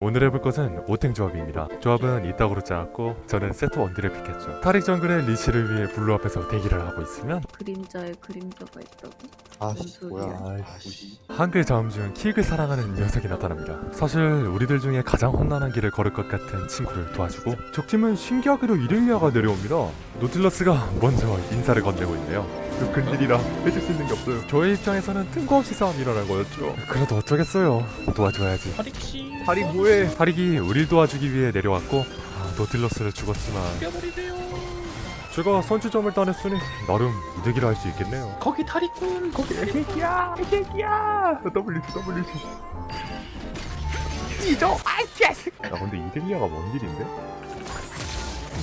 오늘 해볼 것은 오탱 조합입니다. 조합은 이따구로 짜왔고 저는 세트 원딜을 pick했죠. 타릭 정글의 leash를 위해 블루 앞에서 대기를 하고 있으면 그림자에 그림자가 있다고? 아씨 뭔 뭐야. 아이씨 한글 자음 중 키읔을 사랑하는 녀석이 나타납니다. 사실 우리들 중에 가장 험난한 길을 걸을 것 같은 친구를 도와주고 적팀은 신기하게도 이렐리아가 내려옵니다. 노틸러스가 먼저 인사를 건네고 있네요. 그 근딜이라 해줄 수 있는 게 없어요. 저의 입장에서는 뜬금없이 싸움이 일어난 거였죠. 그래도 어쩌겠어요. 도와줘야지. 타릭씨 타릭 뭐해 타릭이 우릴 도와주기 위해 내려왔고 아, 노틸러스를 죽었지만 죽여버리세요 제가 선취점을 따냈으니 나름 이득이라 할 수 있겠네요. 거기 타릭군 거기 애기야, 애기야. WC, WC. 찢어, 아이 개새. 야, 근데 이렐리아가 뭔 일인데?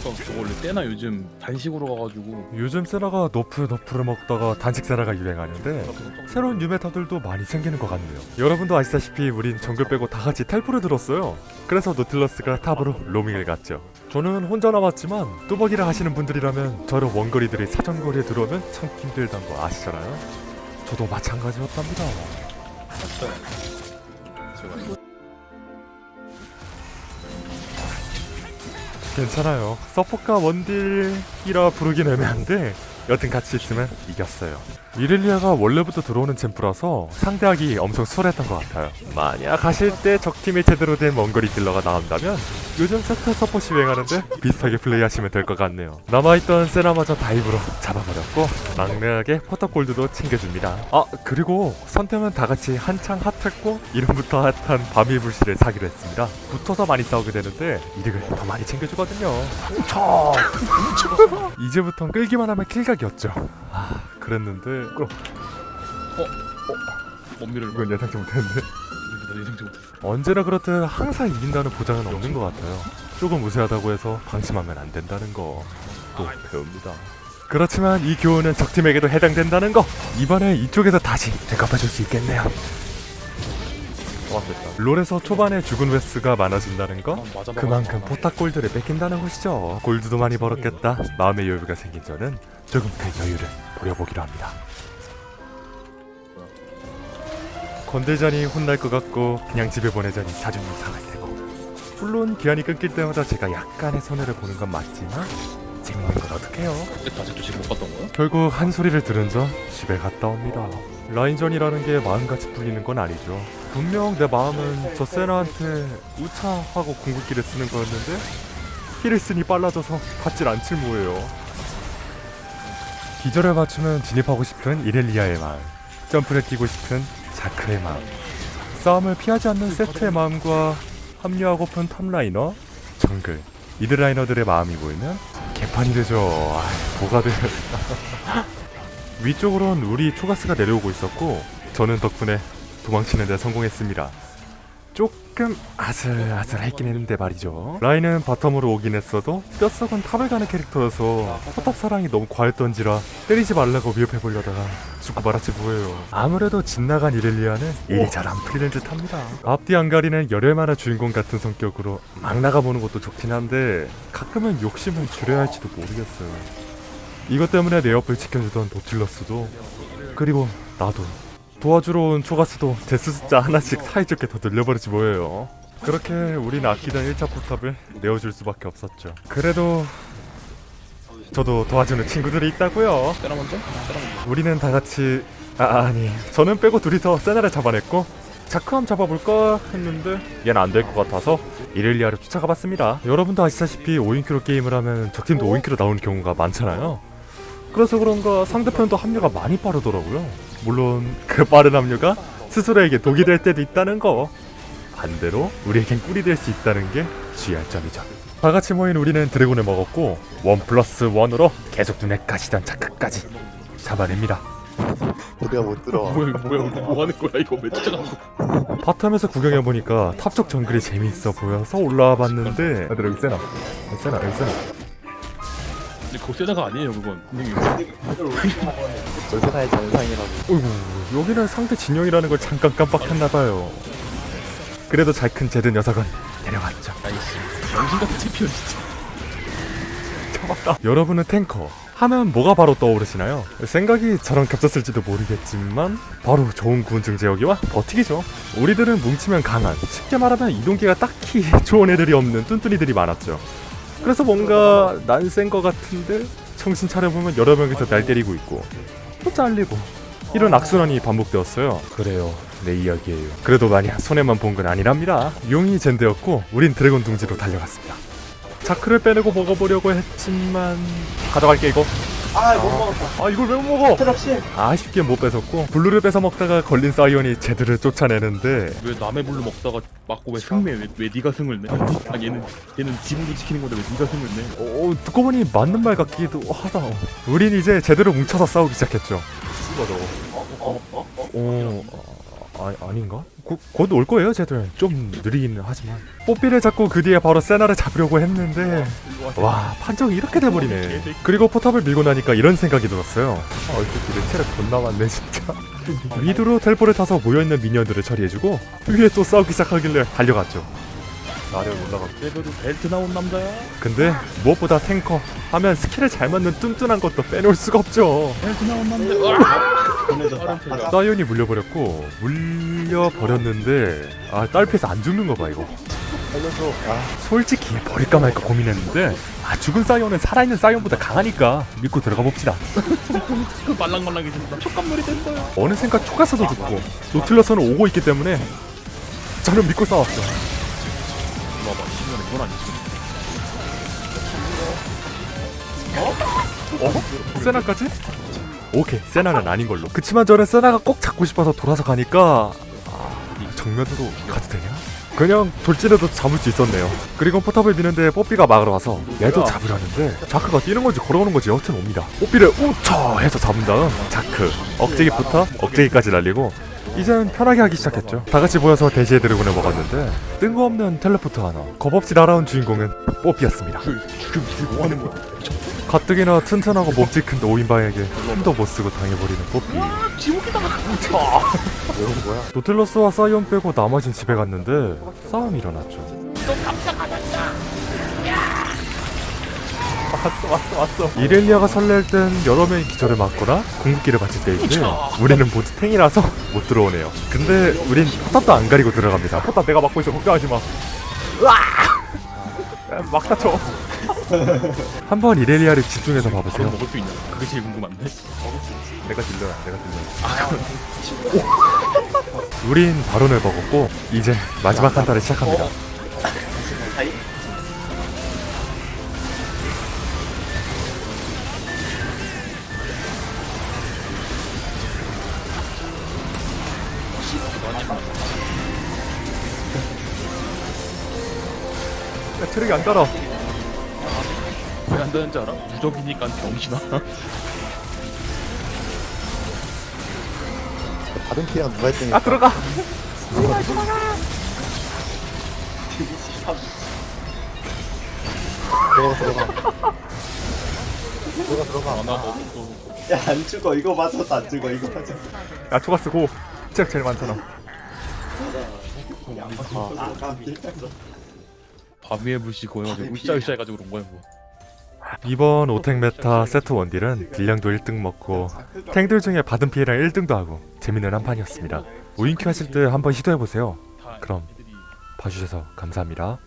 그러니까 저 원래 때나 요즘 단식으로 가가지고 요즘 세라가 nerf nerf를 먹다가 단식 세라가 유행하는데 새로운 new meta들도 많이 생기는 것 같네요. 여러분도 아시다시피 우린 정글 빼고 다 같이 텔포를 들었어요. 그래서 노틸러스가 탑으로 로밍을 갔죠. 저는 혼자 남았지만 뚜벅이를 하시는 분들이라면 저런 원거리들이 사정거리에 들어오면 참 힘들다는 거 아시잖아요. 저도 마찬가지였답니다. 괜찮아요. 서포카 원딜이라 부르긴 애매한데 여튼 같이 있으면 이겼어요. 이렐리아가 원래부터 들어오는 챔프라서 상대하기 엄청 수월했던 것 같아요. 만약 가실 때 적팀에 제대로 된 원거리 딜러가 나온다면 요즘 세트 서폿이 유행하는데 비슷하게 플레이하시면 될 것 같네요. 남아있던 세나마저 다이브로 잡아버렸고 막내하게 포탑골드도 챙겨줍니다. 아 그리고 선템은 다같이 한창 핫했고 이름부터 핫한 밤이 불씨를 사기로 했습니다. 붙어서 많이 싸우게 되는데 이득을 더 많이 챙겨주거든요. 쳐! 이제부턴 끌기만 하면 킬각이었죠. 아 그랬는데 그럼 원미를 이건 예상치 못했는데 나 예상치 못했어 언제나 그렇듯 항상 이긴다는 보장은 없는 것 같아요. 조금 우세하다고 해서 방심하면 안 된다는 거 또 배웁니다. 그렇지만 이 교훈은 적팀에게도 해당된다는 거 이번에 이쪽에서 다시 되갚아줄 수 있겠네요. 롤에서 초반에 죽은 웨스가 많아진다는 거 아, 그만큼 포탑 골드를 뺏긴다는 것이죠. 골드도 많이 벌었겠다. 마음의 여유가 생긴 저는 조금 그 여유를 부려보기로 합니다. 건들자니 혼날 것 같고 그냥 집에 보내자니 자존심 상할 테고 물론 기한이 끊길 때마다 제가 약간의 손해를 보는 건 맞지만 재밌는 건 어떡해요 나 아직도 지금 못 봤던 거야? 결국 한 소리를 들은 저 집에 갔다 옵니다. 라인전이라는 게 마음같이 풀리는 건 아니죠. 분명 내 마음은 저 세나한테 우차하고 궁극기를 쓰는 거였는데 힐을 쓰니 빨라져서 받질 않질 뭐예요. 기절을 맞추면 진입하고 싶은 이렐리아의 마음, 점프를 뛰고 싶은 자크의 마음, 싸움을 피하지 않는 세트의 마음과 합류하고픈 top liner, 정글, mid liner들의 마음이 모이면 개판이 되죠. 아, 뭐가 돼. 위쪽으론 우리 초가스가 내려오고 있었고 저는 덕분에 도망치는 데 성공했습니다. 조금 아슬아슬했긴 했는데 말이죠. 라인은 bottom으로 오긴 했어도 뼛속은 top을 가는 캐릭터여서 포탑 사랑이 너무 과했던지라 때리지 말라고 위협해보려다가 죽고 말았지 뭐예요. 아무래도 집 나간 이렐리아는 일이 잘 안 풀리는 듯합니다. 앞뒤 안 가리는 열혈 만화 주인공 같은 성격으로 막 나가보는 것도 좋긴 한데 가끔은 욕심을 줄여야 할지도 모르겠어요. 이것 때문에 내 옆을 지켜주던 노틸러스도 그리고 나도 도와주러 온 초가스도 데스 숫자 하나씩 사이좋게 더 늘려버리지 뭐예요. 그렇게 우린 아끼던 1차 포탑을 내어줄 수밖에 없었죠. 그래도 저도 도와주는 친구들이 있다고요. 세라 먼저? 세라 먼저 우리는 다 같이 아 아니 저는 빼고 둘이서 세나를 잡아냈고 자크함 잡아볼까 했는데 얘는 안 될 것 같아서 이렐리아를 쫓아가봤습니다. 여러분도 아시다시피 5인큐로 게임을 하면 적팀도 5인큐로 나오는 경우가 많잖아요 그래서 그런가 상대편도 합류가 많이 빠르더라고요. 물론 그 빠른 합류가 스스로에게 독이 될 때도 있다는 거. 반대로 우리에겐 꿀이 될 수 있다는 게 주의할 점이죠. 다 같이 모인 우리는 드래곤을 먹었고 원 플러스 원으로 계속 눈에 가시던 자크까지 잡아냅니다. 우리가 못 들어와 뭐야 이거 뭐야 이거 뭐 하는 거야 이거 왜 쫓아가는 바텀에서 구경해보니까 탑쪽 정글이 재미있어 보여서 올라와 봤는데 얘들아 여기 세나. 여기 세나 여기 세나 근데 그거 세다가 아니에요 그건. 세상의 전상이라고. 어이구 여기는 상대 진영이라는 걸 잠깐 깜빡했나봐요. 그래도 잘 큰 제드 녀석은 데려갔죠. 아이씨 정신 같은 챔피언 진짜. 잡았다. 여러분은 탱커 하면 뭐가 바로 떠오르시나요? 생각이 저랑 겹쳤을지도 모르겠지만 바로 좋은 군중 제어기와 버티기죠. 우리들은 뭉치면 강한, 쉽게 말하면 이동기가 딱히 좋은 애들이 없는 뚠뚠이들이 많았죠. 그래서 뭔가 난 센 거 같은데 정신 차려보면 여러 명이서 날 때리고 있고 또 잘리고 이런 악순환이 반복되었어요. 그래요. 내 이야기예요. 그래도 많이 손해만 본 건 아니랍니다. 용이 젠돼 있고 우린 드래곤 둥지로 달려갔습니다. 자크를 빼내고 먹어보려고 했지만 가져갈게 이거. 아, 못 먹었다. 아 이걸 왜 못 먹어? 타릭씨. 아쉽게 못 뺏었고 블루를 뺏어 먹다가 걸린 사이온이 제드를 쫓아내는데 왜 남의 블루 먹다가 맞고 왜 성내 왜, 왜 네가 성을 내? 아 얘는 얘는 지붕도 지키는 건데 왜 네가 성을 내? 어, 듣고 보니 맞는 말 같기도 하다. 우린 이제 제대로 뭉쳐서 싸우기 시작했죠. 어, 어, 어. 어, 아, 아닌가? 곧 올 거예요, 쟤들. 좀 느리기는 하지만. 뽀삐를 잡고 그 뒤에 바로 세나를 잡으려고 했는데 와, 판정이 이렇게 돼버리네. 그리고 포탑을 밀고 나니까 이런 생각이 들었어요. 아, 이 새끼들 체력 존나 많네, 진짜. 미드로 텔포를 타서 모여있는 미니언들을 처리해주고 위에 또 싸우기 시작하길래 달려갔죠. 아래 올라가. 제대로 벨트 나온 남자야. 근데 무엇보다 탱커 하면 스킬을 잘 맞는 뚠뚠한 것도 빼놓을 수가 없죠. 벨트 나온 남자. 보내줬다. 사이온이 물려버렸고 물려버렸는데 아 딸피에서 안 죽는 거봐 이거. 아, 솔직히 버릴까 말까 고민했는데 아 죽은 사이온은 살아있는 사이온보다 강하니까 믿고 들어가 봅시다 그 말랑말랑해진다. 촉감놀이 됐어요. 어느샌가 초가스도 죽고 노틸러스는 오고 있기 때문에 저는 믿고 싸웠죠 봐봐. 신년에 그건 아니지. 어? 세나까지? 오케이. 세나는 아닌 걸로. 그치만 저는 세나가 꼭 잡고 싶어서 돌아서 가니까 아, 이 정면으로 가도 되냐? 그냥 돌진해도 잡을 수 있었네요. 그리고 포탑을 미는데 뽀삐가 막으러 와서 얘도 잡으려는데 자크가 뛰는 건지 걸어오는 건지 여튼 옵니다. 뽀삐를 우쳐 해서 잡은 다음 자크. 억제기부터 억제기까지 날리고 이젠 편하게 하기 시작했죠. 다 같이 모여서 대시의 드래곤을 먹었는데 뜬금없는 텔레포트 하나 겁없이 날아온 주인공은 뽀삐였습니다. 지금 지금 뭐 하는 거야? 가뜩이나 튼튼하고 몸집 큰 노인방에게 힘도 못 쓰고 당해버리는 뽀삐. 지옥이다가 왜온 거야? 노틸러스와 사이온 빼고 나머진 집에 갔는데 싸움이 일어났죠 왔어 왔어 왔어. 이렐리아가 설렐 땐 여러 명이 기절을 맞거나 궁극기를 맞을 때인데 우리는 모두 탱이라서 못 들어오네요. 근데 우린 포탑도 안 가리고 들어갑니다. 포탑 내가 막고 있어. 걱정하지 마. 으아! 막 다쳐. 한번 이렐리아를 집중해서 봐보세요. 먹을 수 있냐? 그게 제일 궁금한데. 내가 딜러야 내가 딜러 우린 바론을 먹었고 이제 마지막 한타를 시작합니다 체력이 안 따라 왜 안 되는지 알아? 무적이니까 병신아. 받은 피해가 누가 했더니. 아 들어가 들어가, 들어가. 들어가, 들어가. 하나 먹고. 야, 안 죽어. 이거 맞아도 안 죽어. 이거 맞아. 야 초가스 고 체력 제일 많잖아 아, 깜짝이야. 바미의 불씨 고여가지고 으쌰으쌰 해가지고 그런 거야 뭐. 이번 오탱 meta 세트 원딜은 딜량도 1등 먹고 탱들 중에 받은 피해량 1등도 하고 재밌는 한 판이었습니다 오인큐 하실 때 한번 시도해보세요 다 그럼. 봐주셔서 감사합니다